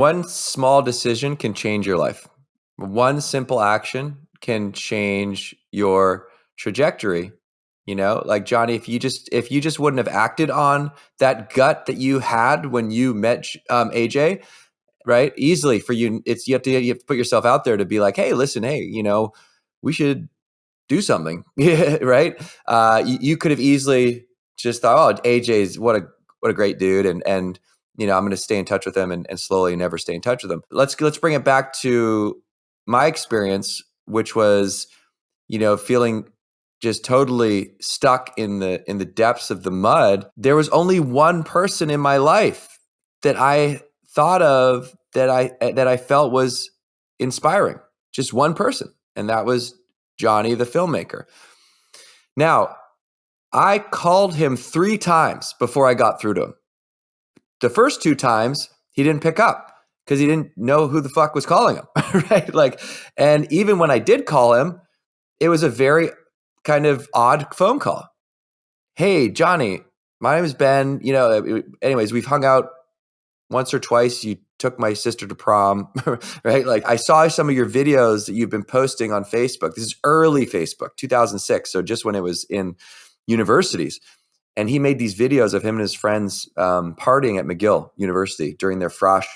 One small decision can change your life. One simple action can change your trajectory. You know, like Johnny, if you just if you just wouldn't have acted on that gut that you had when you met um, AJ, right? Easily for you, it's you have to you have to put yourself out there to be like, hey, listen, hey, you know, we should do something, right? Uh, you, you could have easily just thought, oh, AJ's what a what a great dude, and and you know, I'm going to stay in touch with them and, and slowly never stay in touch with them. Let's let's bring it back to my experience, which was, you know, feeling just totally stuck in the in the depths of the mud. There was only one person in my life that I thought of that I that I felt was inspiring. Just one person, and that was Johnny the filmmaker. Now, I called him 3 times before I got through to him. The first two times he didn't pick up because he didn't know who the fuck was calling him, right? Like, and even when I did call him, it was a very kind of odd phone call. Hey, Johnny, my name is Ben. You know, anyways, we've hung out once or twice. You took my sister to prom, right? Like, I saw some of your videos that you've been posting on Facebook. This is early Facebook, 2006. So just when it was in universities and he made these videos of him and his friends um, partying at McGill University during their Frosh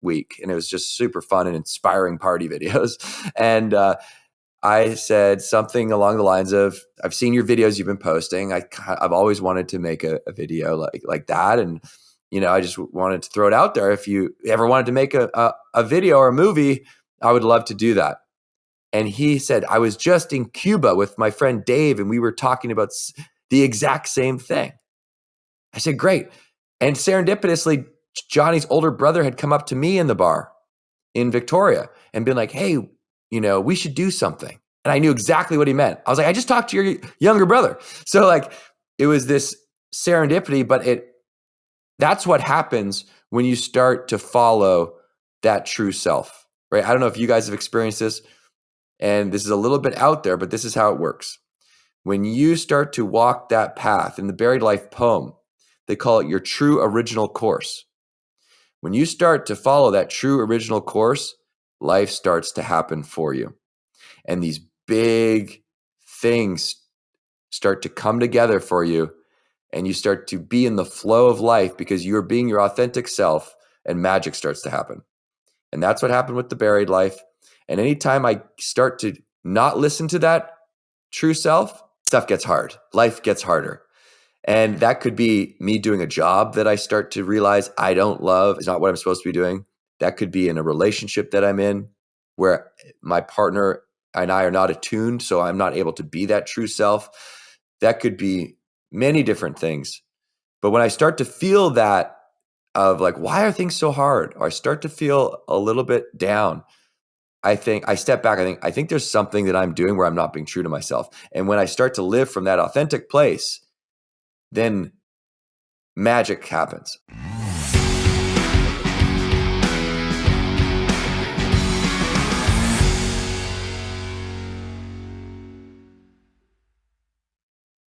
week, and it was just super fun and inspiring party videos. And uh, I said something along the lines of, "I've seen your videos you've been posting. I, have always wanted to make a, a, video like like that, and you know, I just wanted to throw it out there. If you ever wanted to make a, a, a video or a movie, I would love to do that." And he said, I was just in Cuba with my friend Dave, and we were talking about the exact same thing. I said, Great. And serendipitously, Johnny's older brother had come up to me in the bar in Victoria and been like, Hey, you know, we should do something. And I knew exactly what he meant. I was like, I just talked to your younger brother. So, like, it was this serendipity, but it that's what happens when you start to follow that true self, right? I don't know if you guys have experienced this, and this is a little bit out there, but this is how it works. When you start to walk that path in the Buried Life poem, they call it your true original course. When you start to follow that true original course, life starts to happen for you. And these big things start to come together for you. And you start to be in the flow of life because you're being your authentic self and magic starts to happen. And that's what happened with the buried life. And anytime I start to not listen to that true self, stuff gets hard. Life gets harder. And that could be me doing a job that I start to realize I don't love, is not what I'm supposed to be doing. That could be in a relationship that I'm in where my partner and I are not attuned, so I'm not able to be that true self. That could be many different things. But when I start to feel that of like, why are things so hard? Or I start to feel a little bit down, I think I step back. I think I think there's something that I'm doing where I'm not being true to myself. And when I start to live from that authentic place, then magic happens.